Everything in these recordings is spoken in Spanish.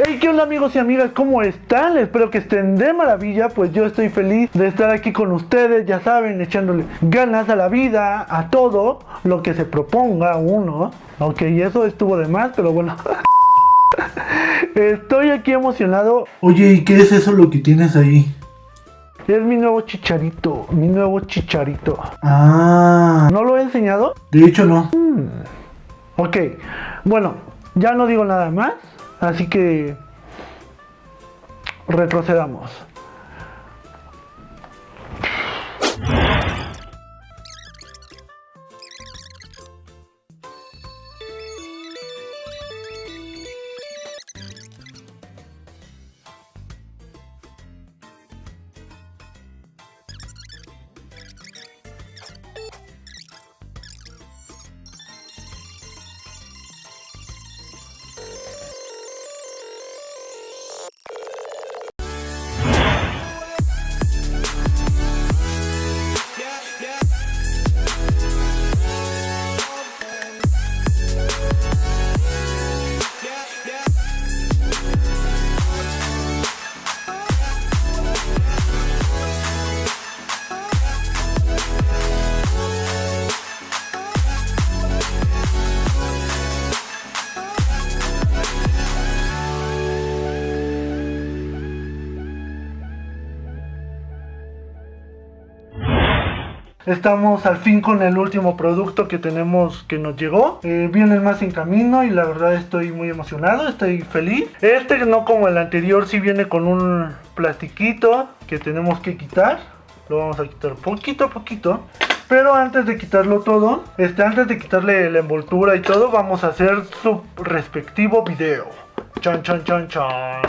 Hey, ¿qué onda amigos y amigas? ¿Cómo están? Espero que estén de maravilla, pues yo estoy feliz de estar aquí con ustedes, ya saben, echándole ganas a la vida, a todo lo que se proponga uno. Ok, eso estuvo de más, pero bueno. Estoy aquí emocionado. Oye, ¿y qué es eso lo que tienes ahí? Es mi nuevo chicharito, mi nuevo chicharito. Ah. ¿No lo he enseñado? De hecho, no. Ok, bueno, ya no digo nada más. Así que retrocedamos. Estamos al fin con el último producto que tenemos que nos llegó. Eh, vienen más en camino y la verdad estoy muy emocionado, estoy feliz. Este no como el anterior, sí viene con un plastiquito que tenemos que quitar. Lo vamos a quitar poquito a poquito. Pero antes de quitarlo todo, este, antes de quitarle la envoltura y todo, vamos a hacer su respectivo video. Chan, chan, chan, chan.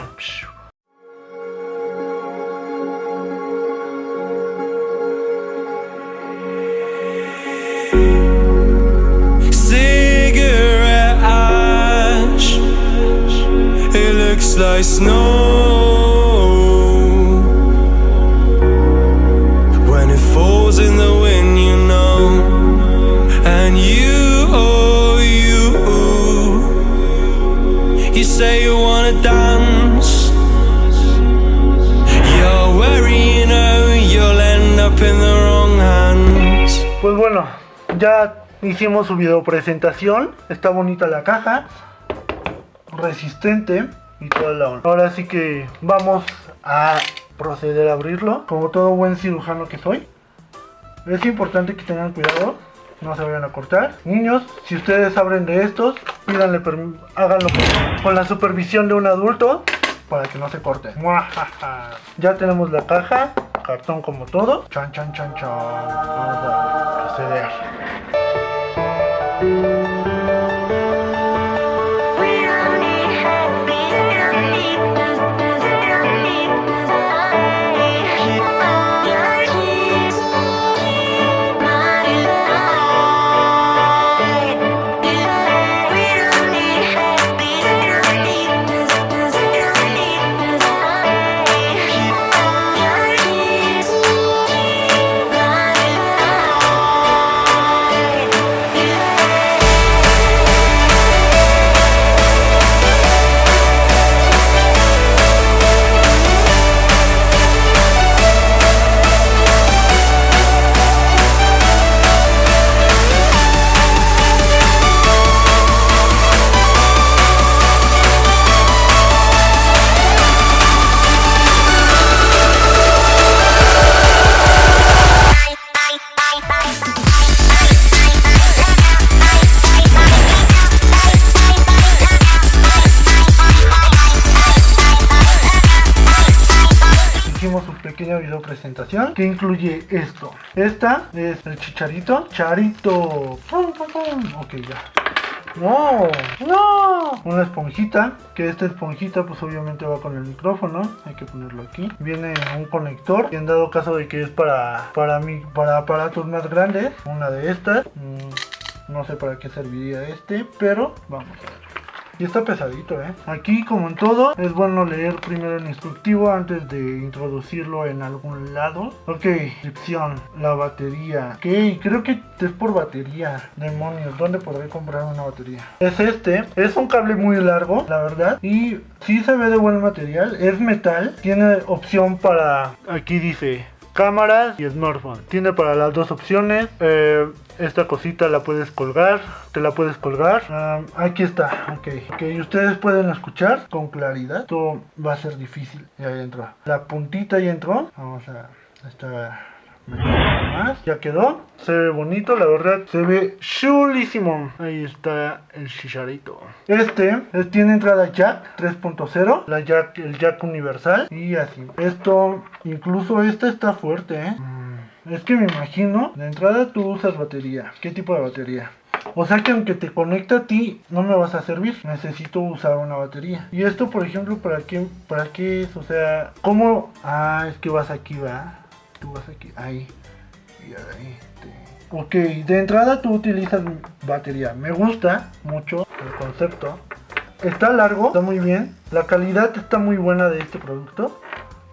Like snow. When it falls in the wind, you know. And you, oh, you. You say you wanna dance. You're you know You'll end up in the wrong hands. Pues bueno, ya hicimos su video presentación Está bonita la caja. Resistente y toda la onda. Ahora sí que vamos a proceder a abrirlo. Como todo buen cirujano que soy. Es importante que tengan cuidado. No se vayan a cortar. Niños, si ustedes abren de estos, pídanle háganlo con la supervisión de un adulto para que no se corten. Ya tenemos la caja, cartón como todo. Chan, chan, chan, chan. Vamos a proceder. Video presentación que incluye esto. Esta es el chicharito. Charito. Ok, ya. No, no, una esponjita, que esta esponjita pues obviamente va con el micrófono, hay que ponerlo aquí. Viene un conector, y en dado caso de que es para, para, mí, para aparatos más grandes, una de estas. Mm, no sé para qué serviría este, pero vamos. Y está pesadito, ¿eh? Aquí, como en todo, es bueno leer primero el instructivo antes de introducirlo en algún lado. Ok, descripción, la batería. Ok, creo que es por batería. Demonios, ¿dónde podré comprar una batería? Es este, es un cable muy largo, la verdad. Y sí se ve de buen material, es metal. Tiene opción para... Aquí dice cámaras y smartphone. Tiene para las dos opciones. Eh, esta cosita la puedes colgar, te la puedes colgar. Ah, aquí está, ok. Ok, ustedes pueden escuchar con claridad. Esto va a ser difícil. Ya entró. La puntita ya entró. Vamos a... Esta ya quedó, se ve bonito, la verdad, se ve chulísimo. Ahí está el chicharito. Este, tiene entrada jack 3.0, la jack, el jack universal y así. Esto, incluso este está fuerte, ¿eh? Mm, es que me imagino, de entrada tú usas batería. ¿Qué tipo de batería? O sea que aunque te conecte a ti, no me vas a servir. Necesito usar una batería. Y esto, por ejemplo, ¿para qué, para qué es? O sea, ¿cómo? Ah, es que vas aquí, va tú vas aquí, ahí, y ahí. Ok, de entrada tú utilizas batería. Me gusta mucho el concepto. Está largo, está muy bien. La calidad está muy buena de este producto.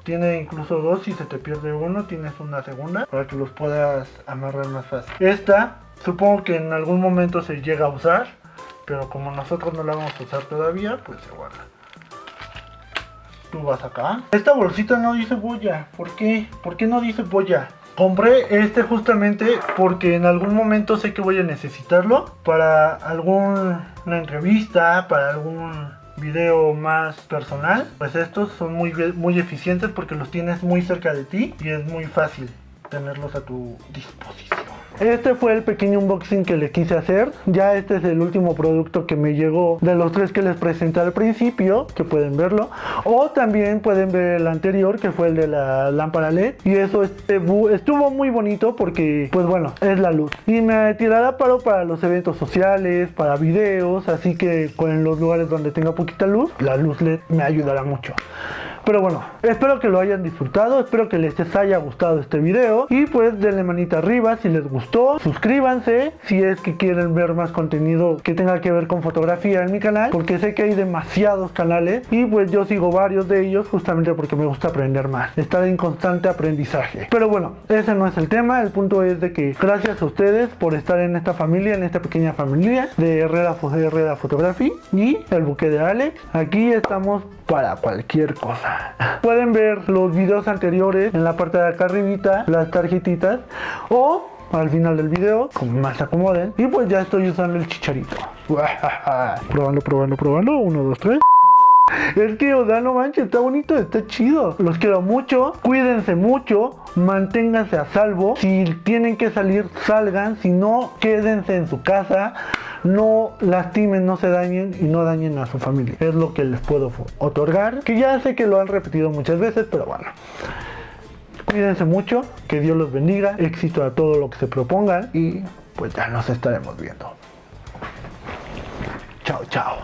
Tiene incluso dos, si se te pierde uno, tienes una segunda para que los puedas amarrar más fácil. Esta, supongo que en algún momento se llega a usar, pero como nosotros no la vamos a usar todavía, pues se guarda tú vas acá. Esta bolsita no dice boya. ¿Por qué? ¿Por qué no dice boya? Compré este justamente porque en algún momento sé que voy a necesitarlo para alguna entrevista, para algún video más personal. Pues estos son muy, muy eficientes porque los tienes muy cerca de ti y es muy fácil tenerlos a tu disposición. Este fue el pequeño unboxing que le quise hacer. Ya este es el último producto que me llegó de los tres que les presenté al principio, que pueden verlo. O también pueden ver el anterior, que fue el de la lámpara LED. Y eso este, estuvo muy bonito porque, pues bueno, es la luz. Y me tirará paro para los eventos sociales, para videos. Así que en los lugares donde tenga poquita luz, la luz LED me ayudará mucho. Pero bueno, espero que lo hayan disfrutado, espero que les haya gustado este video y pues denle manita arriba si les gustó, suscríbanse si es que quieren ver más contenido que tenga que ver con fotografía en mi canal, porque sé que hay demasiados canales y pues yo sigo varios de ellos justamente porque me gusta aprender más, estar en constante aprendizaje. Pero bueno, ese no es el tema, el punto es de que gracias a ustedes por estar en esta familia, en esta pequeña familia de Herrera, Herrera Photography y el buque de Alex. Aquí estamos para cualquier cosa. Pueden ver los videos anteriores en la parte de acá arribita, las tarjetitas, o al final del video, como más acomoden. Y pues ya estoy usando el chicharito. probando, probando, probando. Uno, dos, tres. Es que, o no manches, está bonito, está chido. Los quiero mucho, cuídense mucho, manténganse a salvo. Si tienen que salir, salgan. Si no, quédense en su casa no lastimen, no se dañen y no dañen a su familia. Es lo que les puedo otorgar, que ya sé que lo han repetido muchas veces, pero bueno. Cuídense mucho, que Dios los bendiga, éxito a todo lo que se propongan y pues ya nos estaremos viendo. Chao, chao.